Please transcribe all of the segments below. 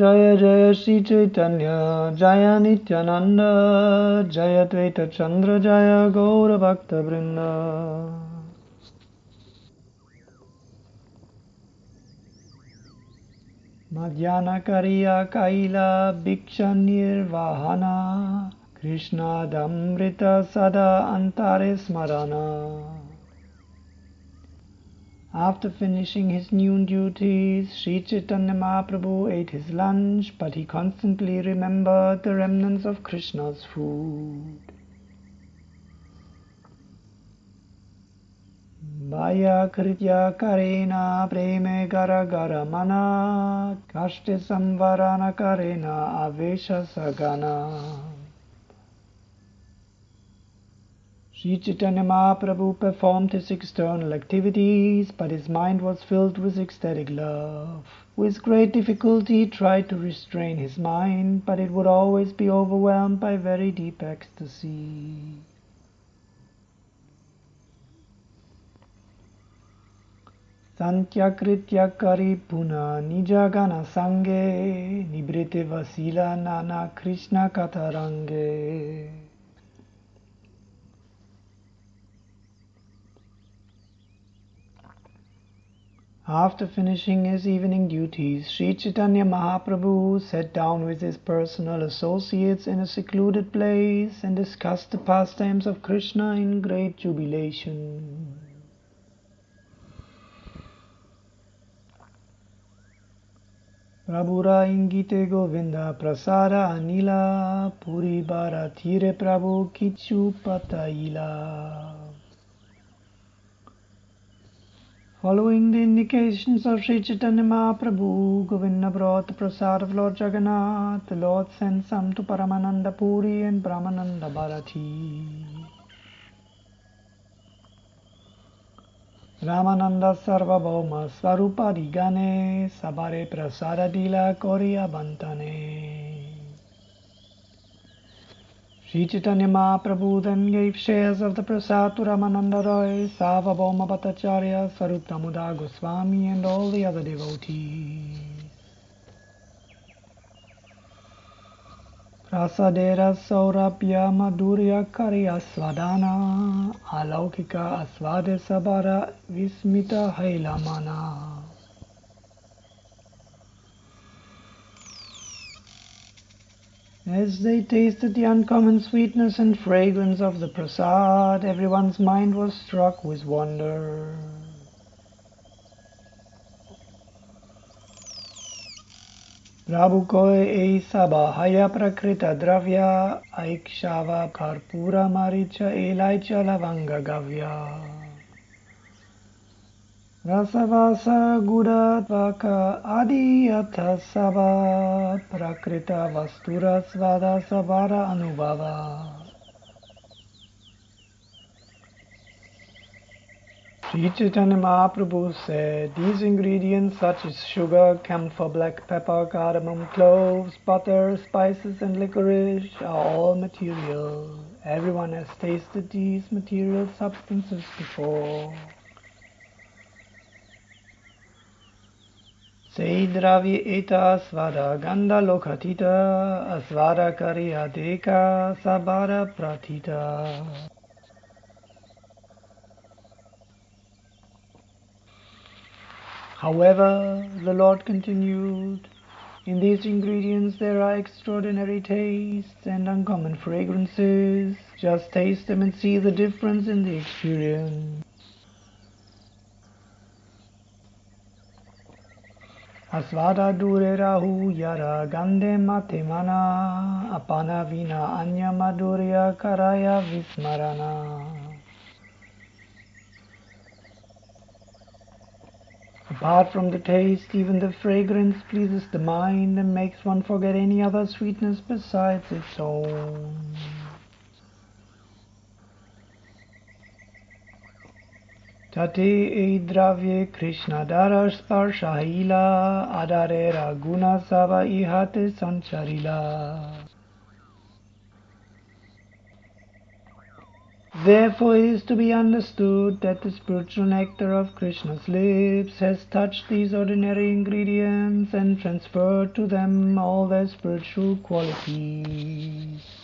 जय जय श्रीचैतन्य जय नित्यानन्द जय द्वैतचन्द्र जय गौरभक्तवृन्द मध्याह्नकरिया कैला भिक्षनिर्वाहना कृष्णादमृत सदा अन्तरे स्मरण after finishing his noon duties, Sri Chaitanya Mahaprabhu ate his lunch, but he constantly remembered the remnants of Krishna's food. Vaya kritya karena preme gara gara mana kashte samvarana karena avesha sagana. Sri Chaitanya Mahaprabhu performed his external activities, but his mind was filled with ecstatic love. With great difficulty he tried to restrain his mind, but it would always be overwhelmed by very deep ecstasy. Santyakritya Karipuna Nijagana Sange Nibrite Vasila Nana Krishna Katarange After finishing his evening duties, Sri Chaitanya Mahaprabhu sat down with his personal associates in a secluded place and discussed the pastimes of Krishna in great jubilation. Prabhura ingite Govinda prasara anila puri bara tire Prabhu kichu pataila. Following the indications of Sri Chaitanya Mahaprabhu, Govinda brought the prasad of Lord Jagannath. The Lord sent some to Paramananda Puri and Brahmananda Bharati. Ramananda Sarvabhauma Swarupadi Gane Sabare Prasada Dila Korea Bantane. Sri Chaitanya Mahaprabhu then gave shares of the prasad to Ramananda Roy, Sarvabhauma Bhattacharya, Goswami and all the other devotees. Prasadera Saurabhya Madhurya Karya Swadana Alaukika Asvade Sabara Vismita Hailamana As they tasted the uncommon sweetness and fragrance of the prasad, everyone's mind was struck with wonder. Prabhu koi ei saba haya prakrita dravya aikshava karpura maricha elaicha lavanga gavya. Gudatvaka Adiyatha Sava Prakrita Vastura Svada Savara Anubhava Sri Chaitanya Mahaprabhu said, these ingredients such as sugar, camphor, black pepper, cardamom, cloves, butter, spices and licorice are all material. Everyone has tasted these material substances before. Eta ganda lokatita sabara pratita. However, the Lord continued, in these ingredients there are extraordinary tastes and uncommon fragrances. Just taste them and see the difference in the experience. Asvada dure rahu yara gande mate mana apana vina anya madhurya karaya vismarana. Apart from the taste, even the fragrance pleases the mind and makes one forget any other sweetness besides its own. Tate dravye Krishna sava ihate sancharila. Therefore it is to be understood that the spiritual nectar of Krishna's lips has touched these ordinary ingredients and transferred to them all their spiritual qualities.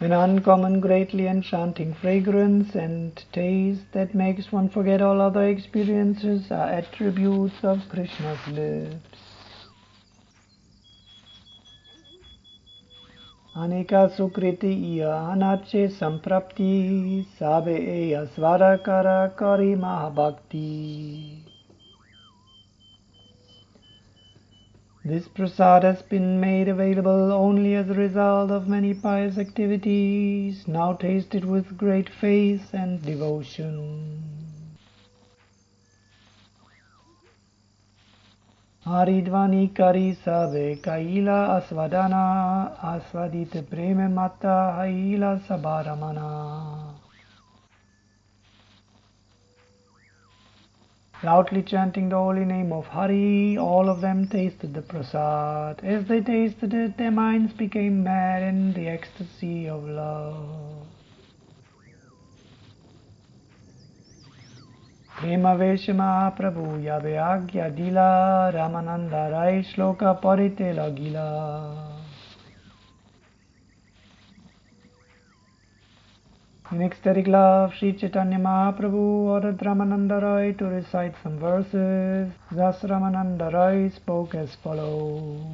An uncommon, greatly enchanting fragrance and taste that makes one forget all other experiences are attributes of Krishna's lips. This prasad has been made available only as a result of many pious activities, now tasted with great faith and devotion. Haridvani kari sabe kaila asvadana asvadite preme mata haila sabaramana. Loudly chanting the holy name of Hari, all of them tasted the prasad. As they tasted it, their minds became mad in the ecstasy of love. Premavesha Mahaprabhu Yabe Agya Dila Ramananda Rai Shloka Parite Lagila. In ecstatic love, Sri Chaitanya Mahaprabhu ordered Ramananda Roy to recite some verses. Thus Ramananda Roy spoke as follows.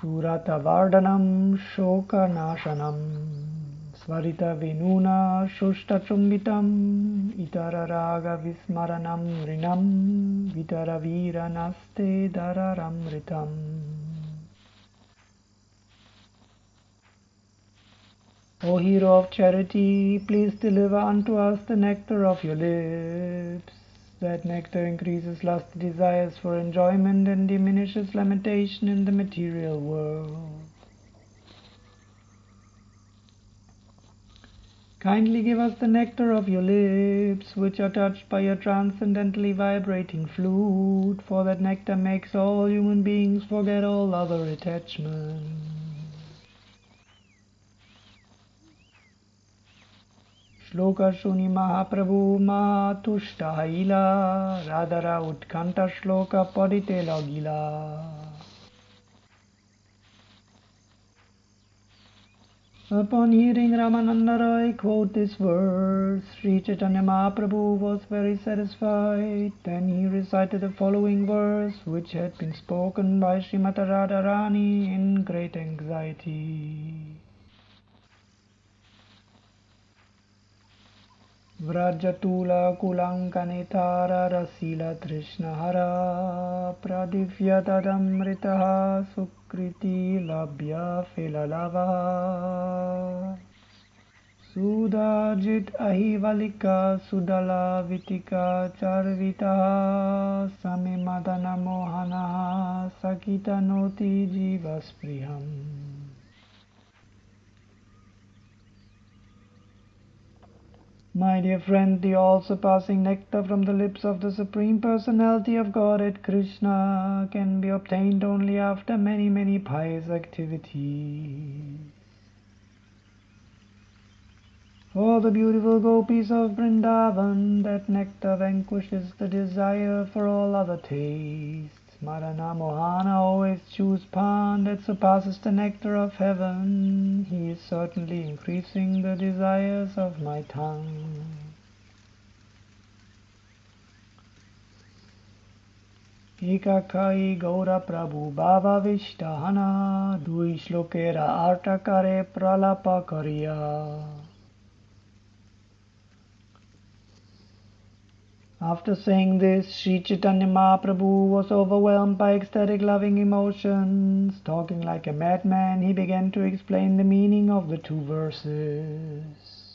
Surata Vardhanam Raga Vismaranam Rinam Vitara Vira Naste Dararamritam O hero of charity, please deliver unto us the nectar of your lips. That nectar increases lusty desires for enjoyment and diminishes lamentation in the material world. Kindly give us the nectar of your lips, which are touched by your transcendently vibrating flute, for that nectar makes all human beings forget all other attachments. श्लोकशुनि महाप्रभु मातुष्टाहिला राधरा उत्कण्ठ श्लोक परिते लगिला Upon hearing Ramananda Roy quote this verse, Sri Chaitanya Mahaprabhu was very satisfied. Then he recited the following verse, which had been spoken by Srimati Radharani in great anxiety. व्रजतूलकुलङ्कनिताररशीलतृष्णहरा mritaha sukha. सुकृतिलभ्यफिललवः सुदाजित अहिवलिका सुदलावितिका चर्वितः समे मदनमोहनः सकितनोति जीवस्पृहम्। My dear friend, the all-surpassing nectar from the lips of the Supreme Personality of Godhead Krishna can be obtained only after many, many pious activities. For the beautiful gopis of Vrindavan, that nectar vanquishes the desire for all other tastes. Madana Mohana always chews pan that surpasses the nectar of heaven. He is certainly increasing the desires of my tongue. Gaura Prabhu Baba Vishtahana Dui Shlokera Artakare Pralapa Kariya After saying this, Sri Chaitanya Mahaprabhu was overwhelmed by ecstatic loving emotions. Talking like a madman, he began to explain the meaning of the two verses.